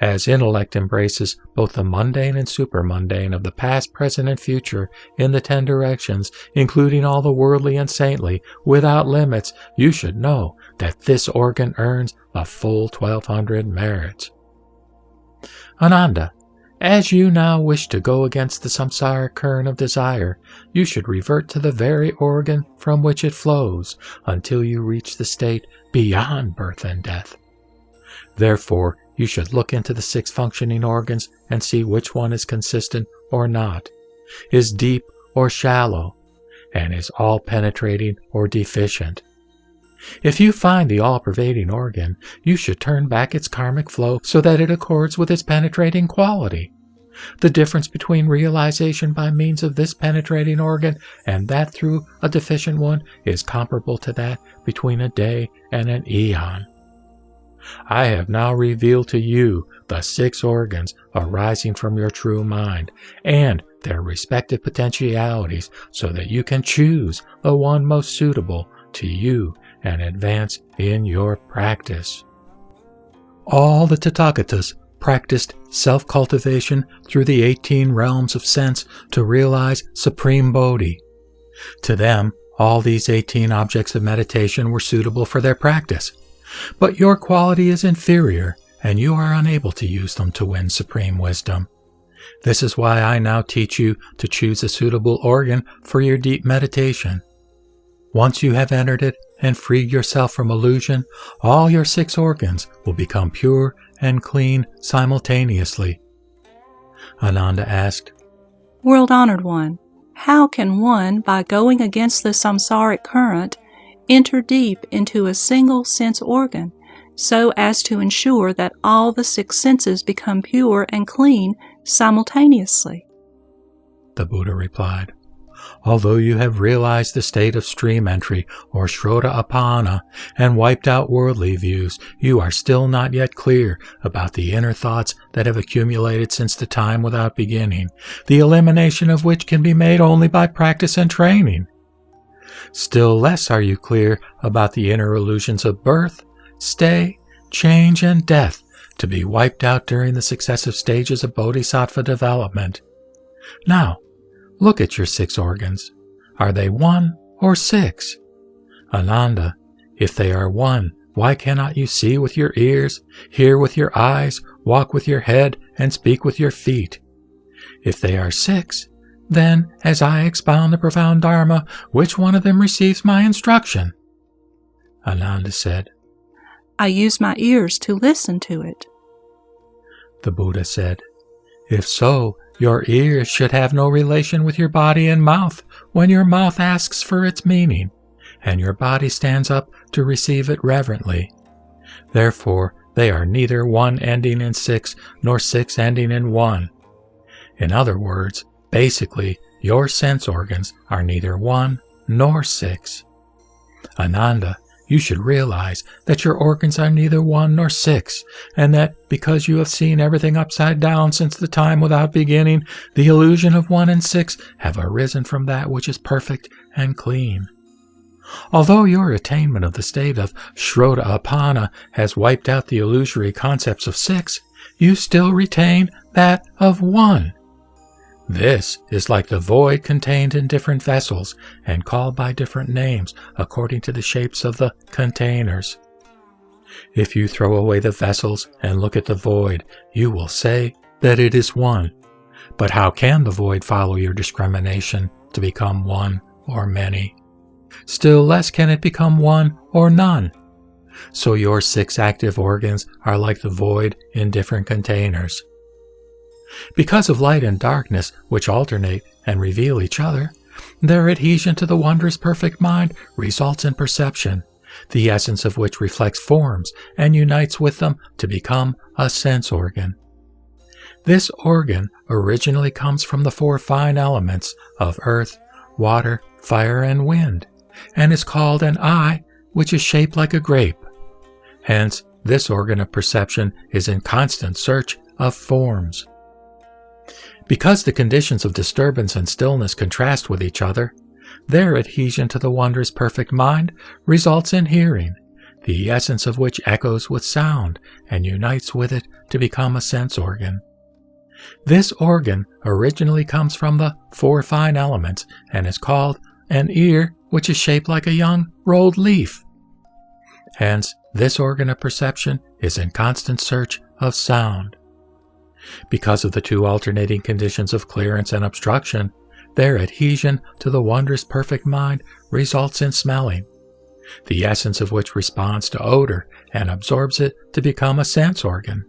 As intellect embraces both the mundane and supermundane of the past, present, and future in the ten directions, including all the worldly and saintly, without limits, you should know that this organ earns a full 1200 merits. Ananda, as you now wish to go against the samsara current of desire, you should revert to the very organ from which it flows until you reach the state beyond birth and death. Therefore, you should look into the six functioning organs and see which one is consistent or not, is deep or shallow, and is all penetrating or deficient. If you find the all pervading organ, you should turn back its karmic flow so that it accords with its penetrating quality. The difference between realization by means of this penetrating organ and that through a deficient one is comparable to that between a day and an eon. I have now revealed to you the six organs arising from your true mind and their respective potentialities so that you can choose the one most suitable to you and advance in your practice. All the Tathagatas practiced self cultivation through the 18 realms of sense to realize supreme Bodhi. To them, all these 18 objects of meditation were suitable for their practice. But your quality is inferior, and you are unable to use them to win supreme wisdom. This is why I now teach you to choose a suitable organ for your deep meditation. Once you have entered it and freed yourself from illusion, all your six organs will become pure and clean simultaneously. Ananda asked, World Honored One, how can one, by going against the samsaric current, enter deep into a single sense organ so as to ensure that all the six senses become pure and clean simultaneously? The Buddha replied, although you have realized the state of stream entry or Srota and wiped out worldly views, you are still not yet clear about the inner thoughts that have accumulated since the time without beginning, the elimination of which can be made only by practice and training. Still less are you clear about the inner illusions of birth, stay, change, and death to be wiped out during the successive stages of bodhisattva development. Now, Look at your six organs. Are they one or six? Ananda, if they are one, why cannot you see with your ears, hear with your eyes, walk with your head, and speak with your feet? If they are six, then, as I expound the profound Dharma, which one of them receives my instruction? Ananda said, I use my ears to listen to it. The Buddha said, If so, your ears should have no relation with your body and mouth when your mouth asks for its meaning, and your body stands up to receive it reverently. Therefore, they are neither one ending in six nor six ending in one. In other words, basically, your sense organs are neither one nor six. Ananda, you should realize that your organs are neither one nor six, and that because you have seen everything upside down since the time without beginning, the illusion of one and six have arisen from that which is perfect and clean. Although your attainment of the state of Srota-apanna has wiped out the illusory concepts of six, you still retain that of one. This is like the void contained in different vessels and called by different names according to the shapes of the containers. If you throw away the vessels and look at the void, you will say that it is one. But how can the void follow your discrimination to become one or many? Still less can it become one or none. So your six active organs are like the void in different containers. Because of light and darkness, which alternate and reveal each other, their adhesion to the wondrous perfect mind results in perception, the essence of which reflects forms and unites with them to become a sense organ. This organ originally comes from the four fine elements of earth, water, fire, and wind, and is called an eye, which is shaped like a grape. Hence, this organ of perception is in constant search of forms. Because the conditions of disturbance and stillness contrast with each other, their adhesion to the wondrous perfect mind results in hearing, the essence of which echoes with sound and unites with it to become a sense organ. This organ originally comes from the four fine elements and is called an ear which is shaped like a young rolled leaf. Hence, this organ of perception is in constant search of sound. Because of the two alternating conditions of clearance and obstruction, their adhesion to the wondrous perfect mind results in smelling, the essence of which responds to odor and absorbs it to become a sense organ.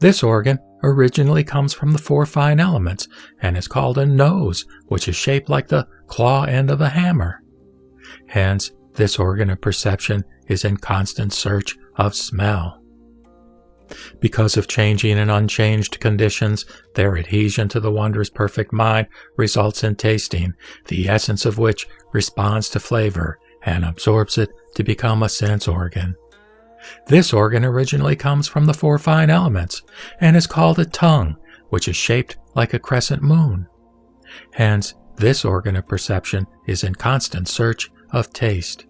This organ originally comes from the four fine elements and is called a nose, which is shaped like the claw end of a hammer. Hence, this organ of perception is in constant search of smell. Because of changing and unchanged conditions, their adhesion to the wondrous perfect mind results in tasting, the essence of which responds to flavor and absorbs it to become a sense organ. This organ originally comes from the four fine elements and is called a tongue, which is shaped like a crescent moon. Hence, this organ of perception is in constant search of taste.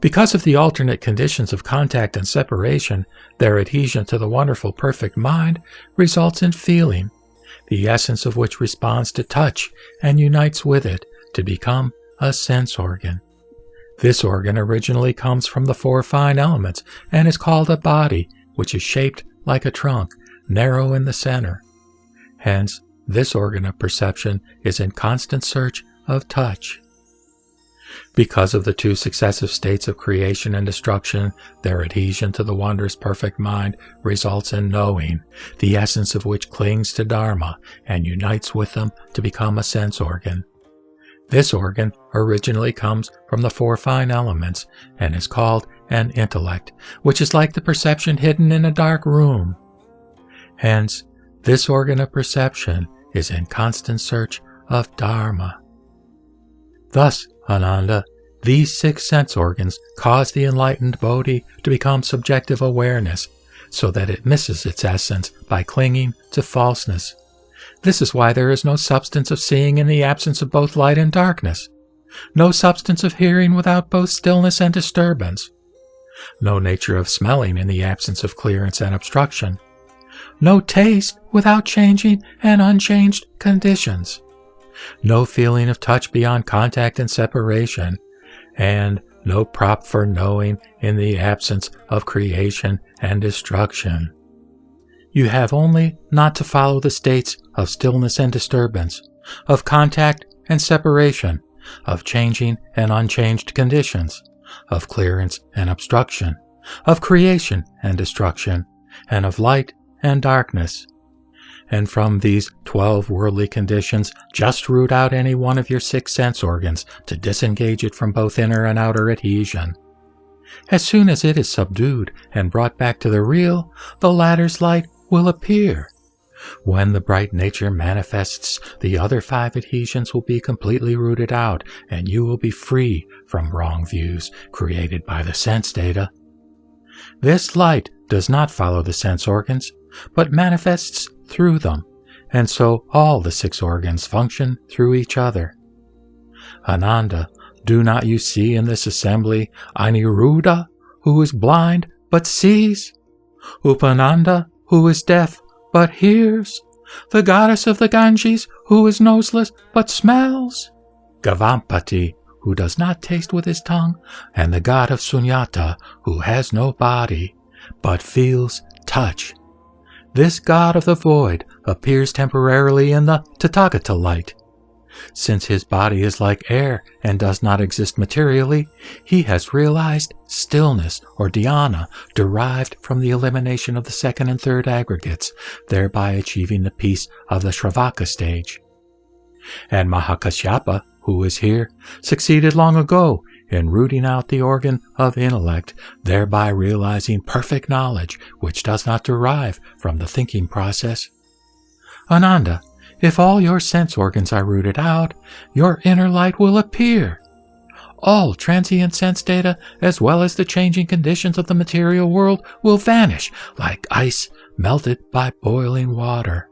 Because of the alternate conditions of contact and separation, their adhesion to the wonderful perfect mind results in feeling, the essence of which responds to touch and unites with it to become a sense organ. This organ originally comes from the four fine elements and is called a body, which is shaped like a trunk, narrow in the center. Hence, this organ of perception is in constant search of touch. Because of the two successive states of creation and destruction, their adhesion to the wondrous perfect mind results in knowing, the essence of which clings to Dharma and unites with them to become a sense organ. This organ originally comes from the four fine elements and is called an intellect, which is like the perception hidden in a dark room. Hence, this organ of perception is in constant search of Dharma. Thus, Ananda, these six sense organs cause the enlightened Bodhi to become subjective awareness so that it misses its essence by clinging to falseness. This is why there is no substance of seeing in the absence of both light and darkness, no substance of hearing without both stillness and disturbance, no nature of smelling in the absence of clearance and obstruction, no taste without changing and unchanged conditions no feeling of touch beyond contact and separation, and no prop for knowing in the absence of creation and destruction. You have only not to follow the states of stillness and disturbance, of contact and separation, of changing and unchanged conditions, of clearance and obstruction, of creation and destruction, and of light and darkness, and from these 12 worldly conditions, just root out any one of your six sense organs to disengage it from both inner and outer adhesion. As soon as it is subdued and brought back to the real, the latter's light will appear. When the bright nature manifests, the other five adhesions will be completely rooted out, and you will be free from wrong views created by the sense data. This light does not follow the sense organs, but manifests through them, and so all the six organs function through each other. Ananda, do not you see in this assembly Aniruddha, who is blind but sees? Upananda, who is deaf but hears? The goddess of the Ganges, who is noseless but smells? Gavampati, who does not taste with his tongue, and the god of Sunyata, who has no body, but feels touch. This god of the void appears temporarily in the Tathagata light. Since his body is like air and does not exist materially, he has realized stillness or dhyana derived from the elimination of the second and third aggregates, thereby achieving the peace of the Shravaka stage. And Mahakashyapa who is here, succeeded long ago in rooting out the organ of intellect, thereby realizing perfect knowledge which does not derive from the thinking process. Ananda, if all your sense organs are rooted out, your inner light will appear. All transient sense data, as well as the changing conditions of the material world, will vanish like ice melted by boiling water,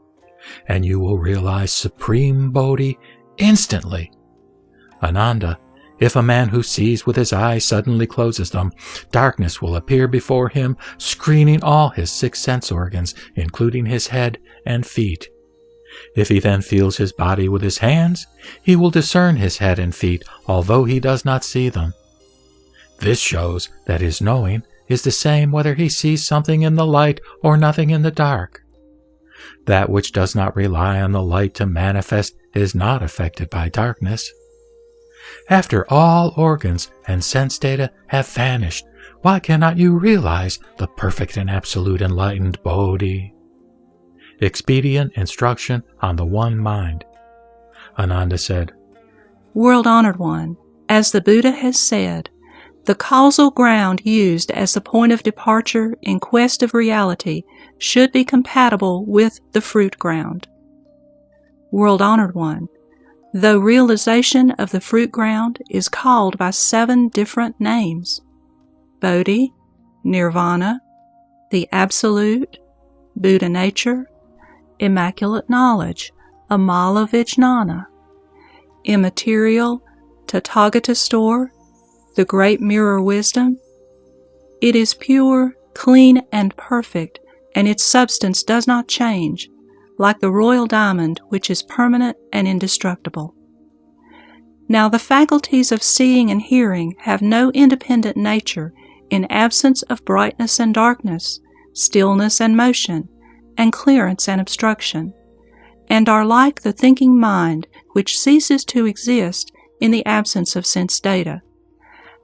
and you will realize supreme Bodhi instantly Ananda, if a man who sees with his eyes suddenly closes them, darkness will appear before him, screening all his six sense organs, including his head and feet. If he then feels his body with his hands, he will discern his head and feet, although he does not see them. This shows that his knowing is the same whether he sees something in the light or nothing in the dark. That which does not rely on the light to manifest is not affected by darkness. After all organs and sense data have vanished, why cannot you realize the perfect and absolute enlightened Bodhi? Expedient instruction on the one mind. Ananda said, World honored one, as the Buddha has said, the causal ground used as the point of departure in quest of reality should be compatible with the fruit ground. World honored one, though realization of the fruit ground is called by seven different names Bodhi, Nirvana, the Absolute, Buddha Nature, Immaculate Knowledge, Amala Vijnana, Immaterial, Tathagata Store, the Great Mirror Wisdom. It is pure, clean, and perfect, and its substance does not change, like the royal diamond, which is permanent and indestructible. Now, the faculties of seeing and hearing have no independent nature in absence of brightness and darkness, stillness and motion, and clearance and obstruction, and are like the thinking mind which ceases to exist in the absence of sense data.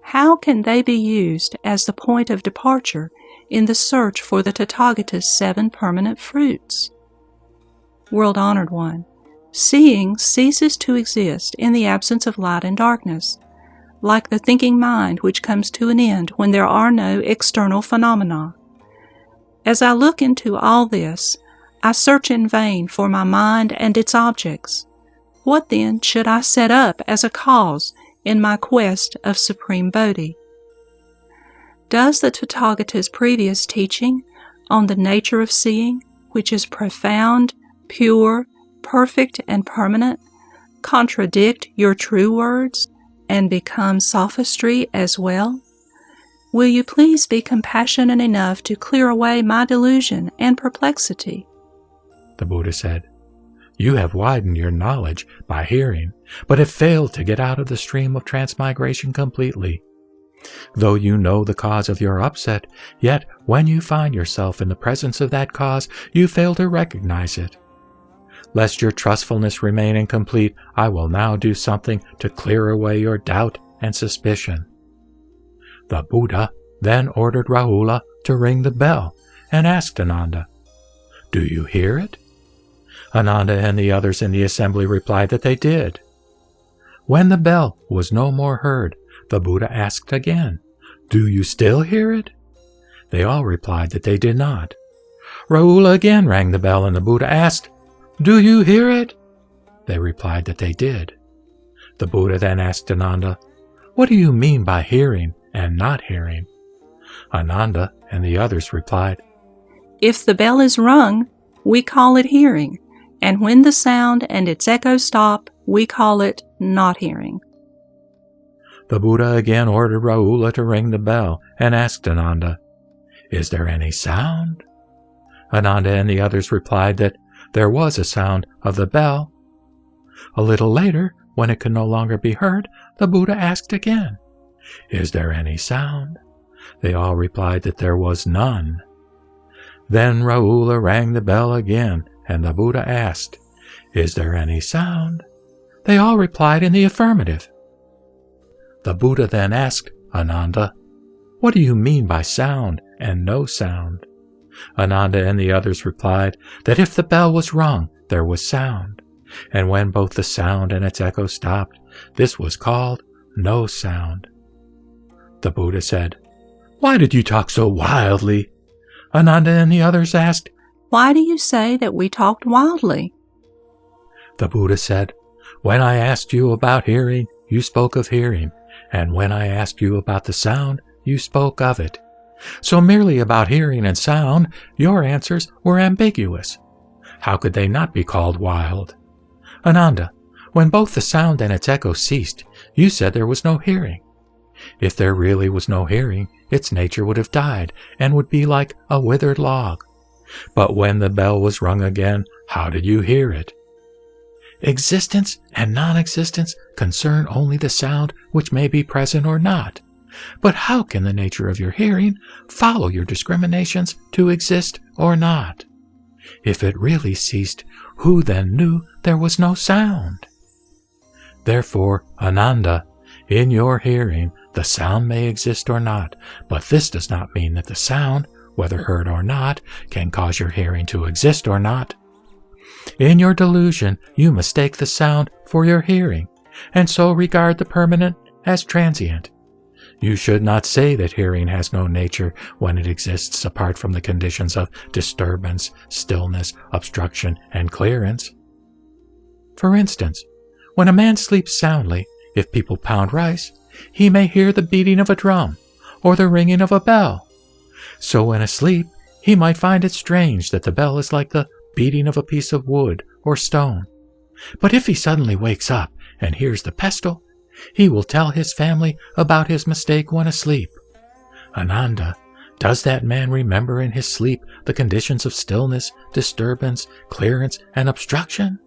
How can they be used as the point of departure in the search for the Tathagata's seven permanent fruits? World honored one, seeing ceases to exist in the absence of light and darkness, like the thinking mind which comes to an end when there are no external phenomena. As I look into all this, I search in vain for my mind and its objects. What then should I set up as a cause in my quest of supreme Bodhi? Does the Tathagata's previous teaching on the nature of seeing, which is profound pure, perfect, and permanent, contradict your true words and become sophistry as well? Will you please be compassionate enough to clear away my delusion and perplexity? The Buddha said, You have widened your knowledge by hearing, but have failed to get out of the stream of transmigration completely. Though you know the cause of your upset, yet when you find yourself in the presence of that cause, you fail to recognize it. Lest your trustfulness remain incomplete, I will now do something to clear away your doubt and suspicion. The Buddha then ordered Rahula to ring the bell and asked Ananda, Do you hear it? Ananda and the others in the assembly replied that they did. When the bell was no more heard, the Buddha asked again, Do you still hear it? They all replied that they did not. Rahula again rang the bell and the Buddha asked, Do you hear it? They replied that they did. The Buddha then asked Ananda, What do you mean by hearing and not hearing? Ananda and the others replied, If the bell is rung, we call it hearing, and when the sound and its echo stop, we call it not hearing. The Buddha again ordered Rahula to ring the bell and asked Ananda, Is there any sound? Ananda and the others replied that there was a sound of the bell. A little later, when it could no longer be heard, the Buddha asked again, Is there any sound? They all replied that there was none. Then Rahula rang the bell again, and the Buddha asked, Is there any sound? They all replied in the affirmative. The Buddha then asked Ananda, What do you mean by sound and no sound? Ananda and the others replied that if the bell was rung, there was sound, and when both the sound and its echo stopped, this was called no sound. The Buddha said, Why did you talk so wildly? Ananda and the others asked, Why do you say that we talked wildly? The Buddha said, When I asked you about hearing, you spoke of hearing, and when I asked you about the sound, you spoke of it. So merely about hearing and sound, your answers were ambiguous. How could they not be called wild? Ananda, when both the sound and its echo ceased, you said there was no hearing. If there really was no hearing, its nature would have died and would be like a withered log. But when the bell was rung again, how did you hear it? Existence and non-existence concern only the sound which may be present or not. But how can the nature of your hearing follow your discriminations to exist or not? If it really ceased, who then knew there was no sound? Therefore, Ananda, in your hearing, the sound may exist or not, but this does not mean that the sound, whether heard or not, can cause your hearing to exist or not. In your delusion, you mistake the sound for your hearing, and so regard the permanent as transient. You should not say that hearing has no nature when it exists apart from the conditions of disturbance, stillness, obstruction, and clearance. For instance, when a man sleeps soundly, if people pound rice, he may hear the beating of a drum or the ringing of a bell. So when asleep, he might find it strange that the bell is like the beating of a piece of wood or stone. But if he suddenly wakes up and hears the pestle, he will tell his family about his mistake when asleep. Ananda, does that man remember in his sleep the conditions of stillness, disturbance, clearance, and obstruction?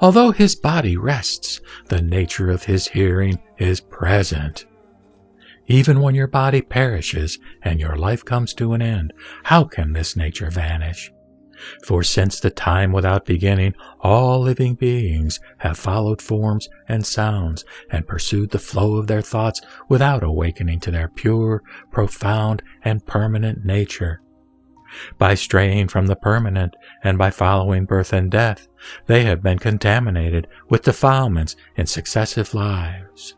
Although his body rests, the nature of his hearing is present. Even when your body perishes and your life comes to an end, how can this nature vanish? For since the time without beginning, all living beings have followed forms and sounds and pursued the flow of their thoughts without awakening to their pure, profound, and permanent nature. By straying from the permanent and by following birth and death, they have been contaminated with defilements in successive lives.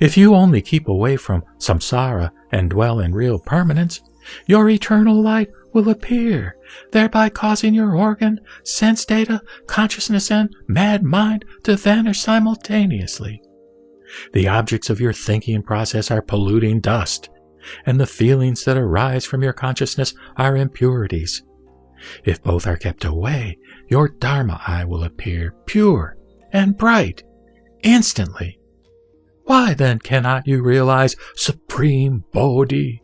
If you only keep away from samsara and dwell in real permanence, your eternal light will appear, thereby causing your organ, sense data, consciousness, and mad mind to vanish simultaneously. The objects of your thinking process are polluting dust, and the feelings that arise from your consciousness are impurities. If both are kept away, your Dharma eye will appear pure and bright instantly. Why then cannot you realize supreme Bodhi?